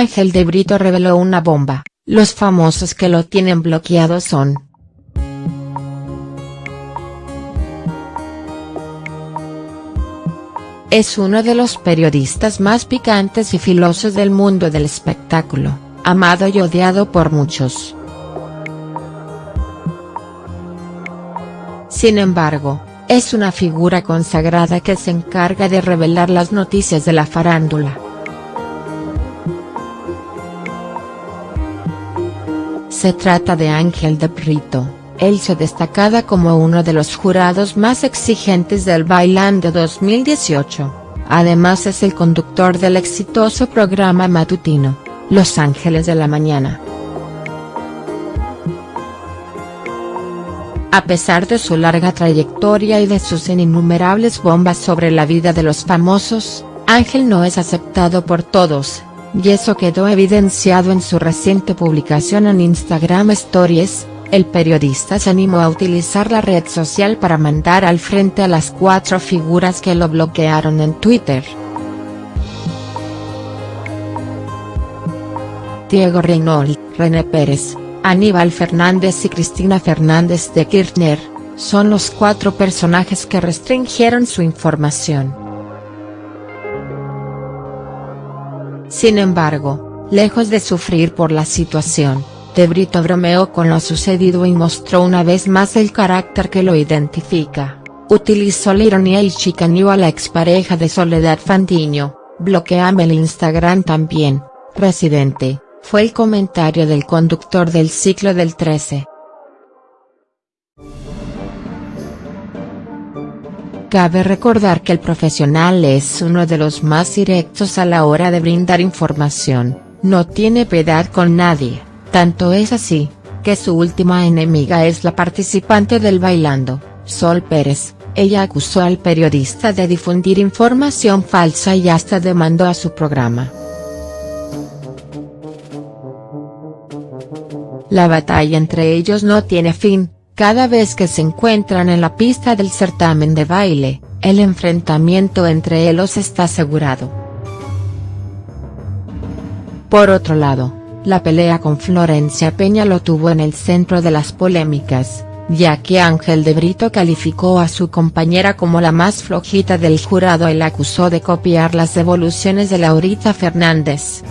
Ángel de Brito reveló una bomba, los famosos que lo tienen bloqueado son. Es uno de los periodistas más picantes y filosos del mundo del espectáculo, amado y odiado por muchos. Sin embargo, es una figura consagrada que se encarga de revelar las noticias de la farándula. Se trata de Ángel de Brito, él se destacada como uno de los jurados más exigentes del Bailando 2018, además es el conductor del exitoso programa matutino, Los Ángeles de la Mañana. A pesar de su larga trayectoria y de sus innumerables bombas sobre la vida de los famosos, Ángel no es aceptado por todos, y eso quedó evidenciado en su reciente publicación en Instagram Stories, el periodista se animó a utilizar la red social para mandar al frente a las cuatro figuras que lo bloquearon en Twitter. Diego Reynolds, René Pérez, Aníbal Fernández y Cristina Fernández de Kirchner, son los cuatro personajes que restringieron su información. Sin embargo, lejos de sufrir por la situación, De Brito bromeó con lo sucedido y mostró una vez más el carácter que lo identifica, utilizó la ironía y chicaneó a la expareja de Soledad Fandiño, bloqueame el Instagram también, residente, fue el comentario del conductor del ciclo del 13. Cabe recordar que el profesional es uno de los más directos a la hora de brindar información, no tiene piedad con nadie, tanto es así, que su última enemiga es la participante del Bailando, Sol Pérez, ella acusó al periodista de difundir información falsa y hasta demandó a su programa. La batalla entre ellos no tiene fin, cada vez que se encuentran en la pista del certamen de baile, el enfrentamiento entre ellos está asegurado. Por otro lado, la pelea con Florencia Peña lo tuvo en el centro de las polémicas, ya que Ángel de Brito calificó a su compañera como la más flojita del jurado y la acusó de copiar las devoluciones de Laurita Fernández.